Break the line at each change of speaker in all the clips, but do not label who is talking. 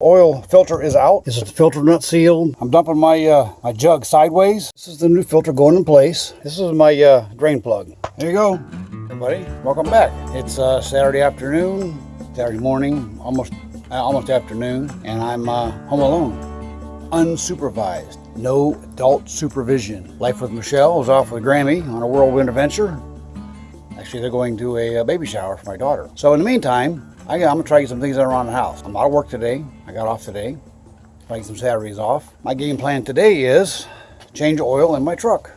Oil filter is out. This is the filter nut sealed. I'm dumping my uh, my jug sideways. This is the new filter going in place. This is my uh, drain plug. There you go, everybody. Welcome back. It's uh, Saturday afternoon, Saturday morning, almost uh, almost afternoon, and I'm uh, home alone, unsupervised. No adult supervision. Life with Michelle is off with Grammy on a whirlwind adventure. Actually, they're going to a baby shower for my daughter. So in the meantime, I, am gonna try to get some things around the house. I'm out of work today. I got off today. Try some Saturdays off. My game plan today is change oil in my truck.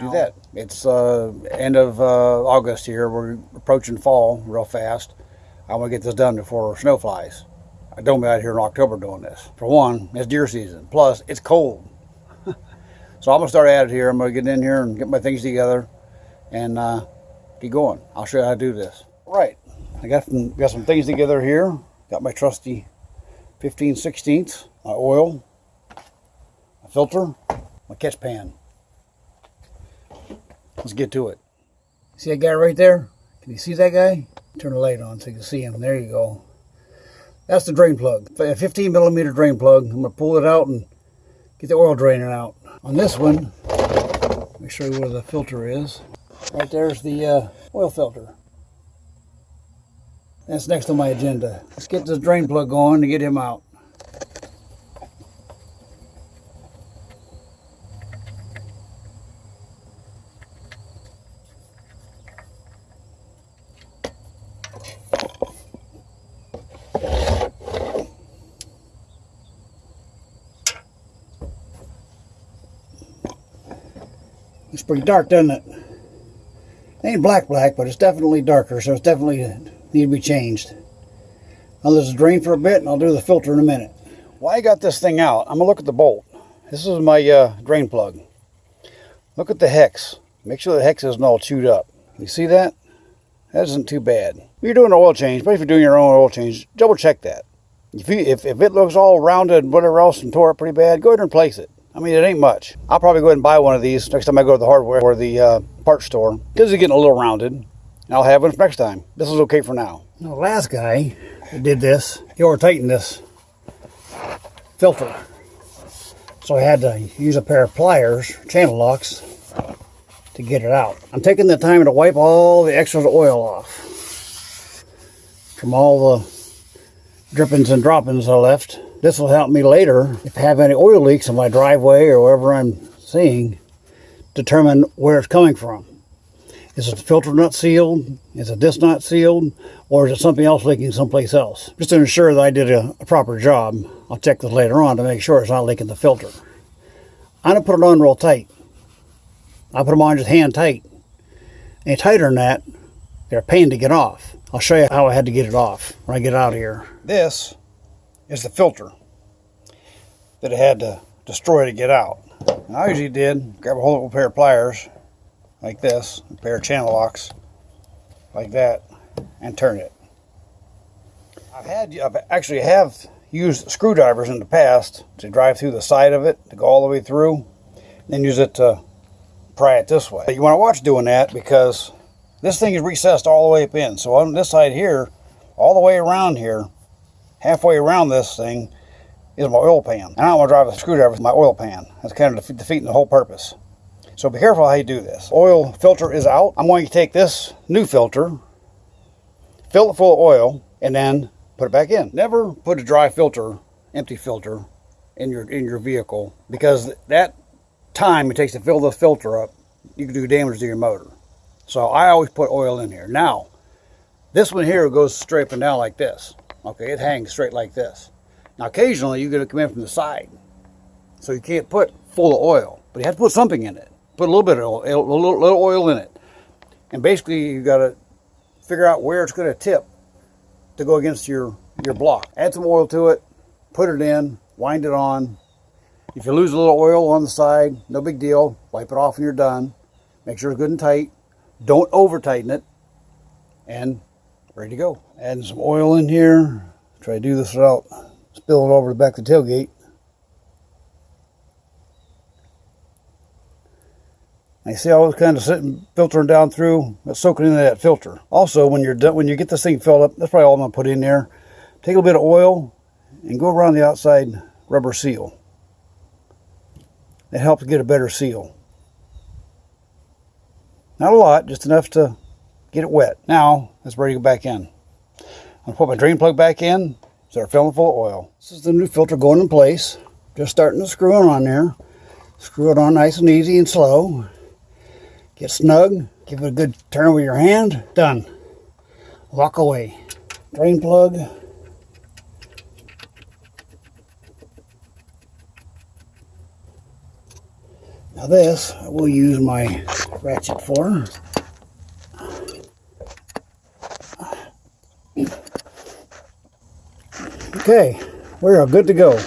Do that. It's uh, end of uh, August here. We're approaching fall real fast. I want to get this done before snow flies. I don't be out here in October doing this. For one, it's deer season. Plus, it's cold. so I'm gonna start at it here. I'm gonna get in here and get my things together and uh, get going. I'll show you how to do this. Right, I got some, got some things together here. Got my trusty 15 16ths, my oil, my filter, my catch pan. Let's get to it. See that guy right there? Can you see that guy? Turn the light on so you can see him. There you go. That's the drain plug. A 15 millimeter drain plug. I'm to pull it out and get the oil draining out. On this one, let me show you where the filter is. Right there's the uh, oil filter. That's next on my agenda. Let's get this drain plug going to get him out. It's pretty dark, doesn't it? it? Ain't black black, but it's definitely darker, so it's definitely need to be changed. I'll just drain for a bit and I'll do the filter in a minute. Why I got this thing out, I'm gonna look at the bolt. This is my uh, drain plug. Look at the hex. Make sure the hex isn't all chewed up. You see that? That isn't too bad. You're doing an oil change, but if you're doing your own oil change, double check that. If, you, if, if it looks all rounded and whatever else and tore up pretty bad, go ahead and replace it. I mean, it ain't much. I'll probably go ahead and buy one of these next time I go to the hardware or the uh, parts store because it's getting a little rounded. And I'll have one next time. This is okay for now. The last guy that did this, he over tightened this filter. So I had to use a pair of pliers, channel locks, to get it out. I'm taking the time to wipe all the extra oil off from all the drippings and droppings I left. This will help me later, if I have any oil leaks in my driveway or wherever I'm seeing, determine where it's coming from. Is it the filter nut sealed? Is it this nut sealed? Or is it something else leaking someplace else? Just to ensure that I did a, a proper job, I'll check this later on to make sure it's not leaking the filter. Going to put it on real tight. I put them on just hand tight. Any tighter than that, they're a pain to get off. I'll show you how I had to get it off when I get out of here. This is the filter that I had to destroy to get out. And I usually did grab a whole pair of pliers like this, a pair of channel locks like that, and turn it. I've had, I've actually have used screwdrivers in the past to drive through the side of it to go all the way through, then use it to pry it this way. You want to watch doing that because this thing is recessed all the way up in. So on this side here, all the way around here, halfway around this thing is my oil pan. And I don't want to drive a screwdriver with my oil pan. That's kind of defeating the whole purpose. So be careful how you do this. Oil filter is out. I'm going to take this new filter, fill it full of oil, and then put it back in. Never put a dry filter, empty filter, in your in your vehicle because that time it takes to fill the filter up, you can do damage to your motor. So I always put oil in here. Now, this one here goes straight up and down like this. Okay, it hangs straight like this. Now, occasionally you're going to come in from the side. So you can't put full of oil, but you have to put something in it. Put a little bit of oil, a little, little oil in it. And basically you got to figure out where it's going to tip to go against your, your block. Add some oil to it, put it in, wind it on. If you lose a little oil on the side, no big deal. Wipe it off when you're done. Make sure it's good and tight. Don't over tighten it. And ready to go. Adding some oil in here. Try to do this without spilling over the back of the tailgate. I see all this kind of sitting, filtering down through, soaking into that filter. Also, when you're done, when you get this thing filled up, that's probably all I'm gonna put in there. take a little bit of oil and go around the outside rubber seal. It helps get a better seal. Not a lot, just enough to get it wet. Now, it's ready to go back in. I'm gonna put my drain plug back in, start filling full of oil. This is the new filter going in place. Just starting to screw it on there. Screw it on nice and easy and slow. Get snug, give it a good turn with your hand. Done. Walk away. Drain plug. Now this, I will use my ratchet for. Okay, we are good to go.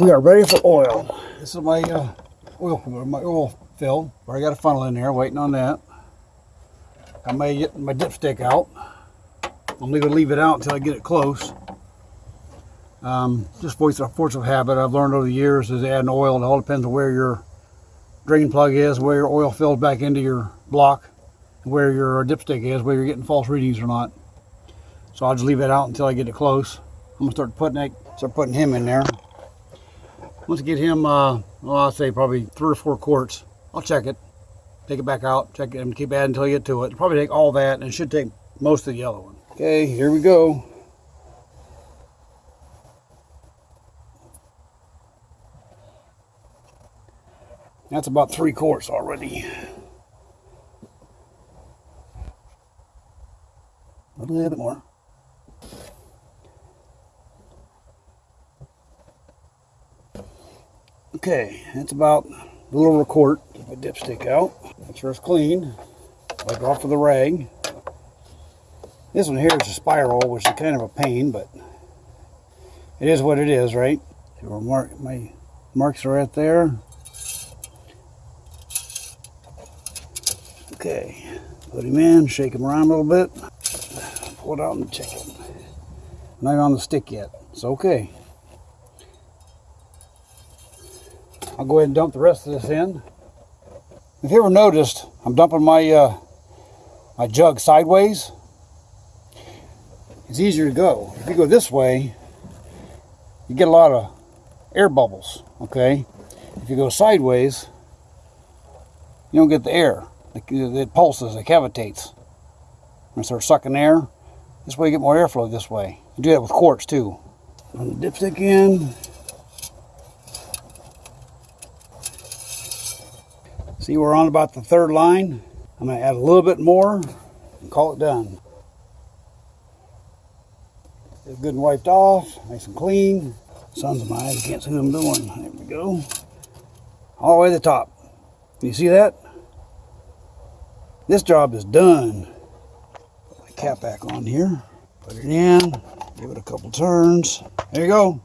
We are ready for oil. This is my uh, oil, my oil fill. Where I got a funnel in there, waiting on that. I may get my dipstick out. I'm going to leave it out until I get it close. Um, just voice of force of habit. I've learned over the years is adding oil. It all depends on where your drain plug is, where your oil fills back into your block, where your dipstick is, where you're getting false readings or not. So I'll just leave it out until I get it close. I'm gonna start putting it, start putting him in there. Once I get him, uh, well, I'll say probably three or four quarts. I'll check it, take it back out, check it, and keep adding until you get to it. It'll probably take all that, and it should take most of the yellow one. Okay, here we go. That's about three quarts already. A little bit more. Okay, that's about a little over a quart. My dipstick out. Make sure it's clean. Wipe off with a rag. This one here is a spiral, which is kind of a pain, but it is what it is, right? See where mark, my marks are right there. Okay, put him in, shake him around a little bit, pull it out and check it. Not on the stick yet. It's okay. I'll go ahead and dump the rest of this in. If you ever noticed, I'm dumping my uh, my jug sideways. It's easier to go. If you go this way, you get a lot of air bubbles, okay? If you go sideways, you don't get the air. It, pulses, it cavitates. And start sucking air. This way you get more airflow this way. You do that with quarts too. Dipstick in. See, we're on about the third line. I'm going to add a little bit more and call it done. It's good and wiped off, nice and clean. Sun's in my eyes, can't see what I'm doing. There we go. All the way to the top. You see that? This job is done. Put my cap back on here. Put it in. Give it a couple turns. There you go.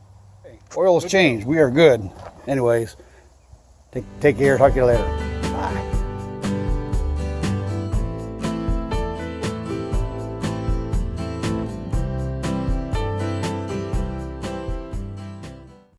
Oil has changed. We are good. Anyways, take, take care. Talk to you later.